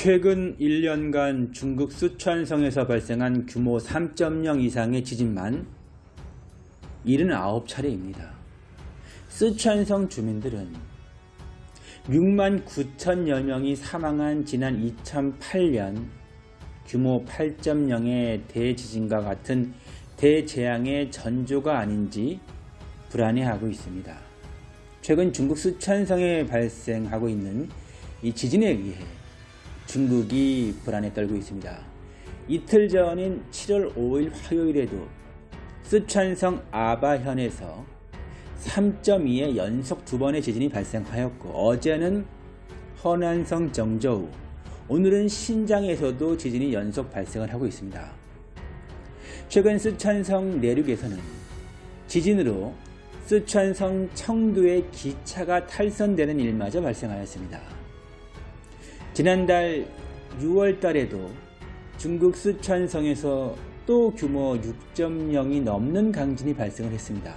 최근 1년간 중국 쓰촨성에서 발생한 규모 3.0 이상의 지진만 79차례입니다. 쓰촨성 주민들은 6만 9천여 명이 사망한 지난 2008년 규모 8.0의 대지진과 같은 대재앙의 전조가 아닌지 불안해하고 있습니다. 최근 중국 쓰촨성에 발생하고 있는 이 지진에 의해 중국이 불안에 떨고 있습니다. 이틀 전인 7월 5일 화요일에도 쓰촨성 아바현에서 3.2의 연속 두 번의 지진이 발생하였고 어제는 허난성 정저우 오늘은 신장에서도 지진이 연속 발생을 하고 있습니다. 최근 쓰촨성 내륙에서는 지진으로 쓰촨성 청두의 기차가 탈선되는 일마저 발생하였습니다. 지난달 6월 달에도 중국 쓰촨성에서 또 규모 6.0이 넘는 강진이 발생을 했습니다.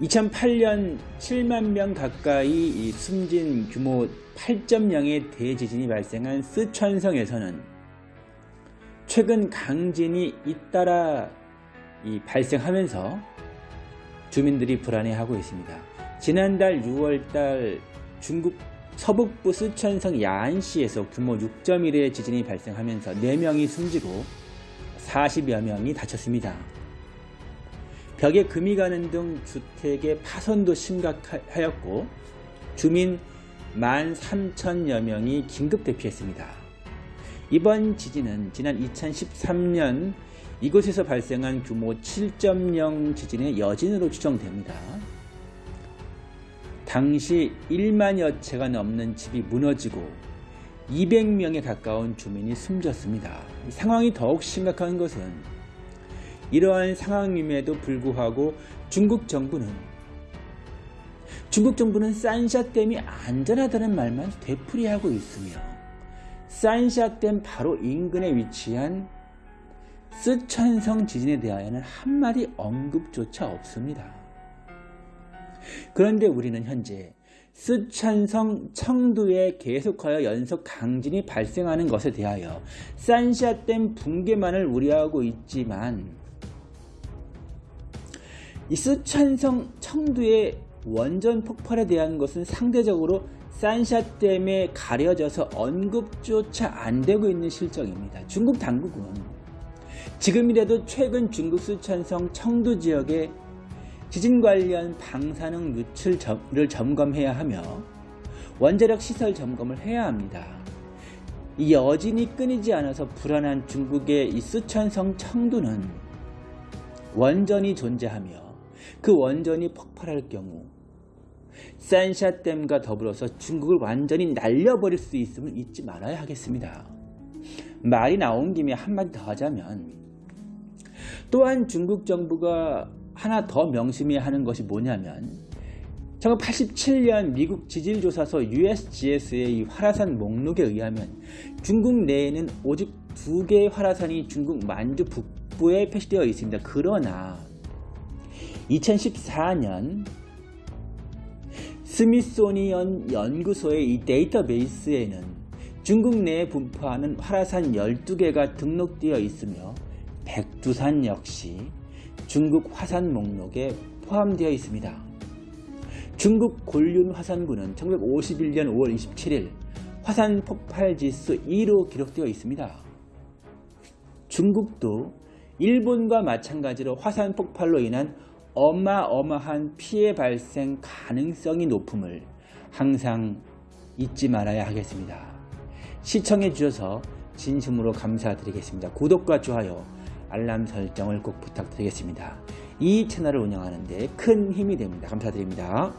2008년 7만 명 가까이 숨진 규모 8.0의 대지진이 발생한 쓰촨성에서는 최근 강진이 잇따라 발생하면서 주민들이 불안해하고 있습니다. 지난달 6월달 중국 서북부 쓰촨성 야안시에서 규모 6.1의 지진이 발생하면서 4명이 숨지고 40여 명이 다쳤습니다. 벽에 금이 가는 등 주택의 파손도 심각하였고 주민 13,000여 명이 긴급 대피했습니다. 이번 지진은 지난 2013년 이곳에서 발생한 규모 7.0 지진의 여진으로 추정됩니다. 당시 1만여 채가 넘는 집이 무너지고 200명에 가까운 주민이 숨졌습니다. 상황이 더욱 심각한 것은 이러한 상황임에도 불구하고 중국 정부는 중국 정부는 산샤댐이 안전하다는 말만 되풀이하고 있으며 산샤댐 바로 인근에 위치한 쓰촨성 지진에 대하여는 한마디 언급조차 없습니다. 그런데 우리는 현재 쓰촨성 청두에 계속하여 연속 강진이 발생하는 것에 대하여 산샤댐 붕괴만을 우려하고 있지만 이 쓰촨성 청두의 원전 폭발에 대한 것은 상대적으로 산샤댐에 가려져서 언급조차 안 되고 있는 실정입니다. 중국 당국은 지금이라도 최근 중국 쓰촨성 청두 지역에 지진 관련 방사능 누출을 점검해야 하며 원자력 시설 점검을 해야 합니다. 이 여진이 끊이지 않아서 불안한 중국의 이 쓰촨성 청두는 원전이 존재하며 그 원전이 폭발할 경우 산샤댐과 더불어서 중국을 완전히 날려버릴 수 있음을 잊지 말아야 하겠습니다. 말이 나온 김에 한마디 더 하자면 또한 중국 정부가 하나 더 명심해야 하는 것이 뭐냐면 1987년 미국 지질조사소 USGS의 화라산 목록에 의하면 중국 내에는 오직 두 개의 화라산이 중국 만주 북부에 표시되어 있습니다. 그러나 2014년 스미소니언 연구소의 이 데이터베이스에는 중국 내에 분포하는 화라산 12개가 등록되어 있으며 백두산 역시 중국 화산 목록에 포함되어 있습니다. 중국 곤륜 화산구는 1951년 5월 27일 화산 폭발 지수 2로 기록되어 있습니다. 중국도 일본과 마찬가지로 화산 폭발로 인한 어마어마한 피해 발생 가능성이 높음을 항상 잊지 말아야 하겠습니다. 시청해 주셔서 진심으로 감사드리겠습니다. 구독과 좋아요, 알람 설정을 꼭 부탁드리겠습니다. 이 채널을 운영하는 데 큰 힘이 됩니다. 감사드립니다.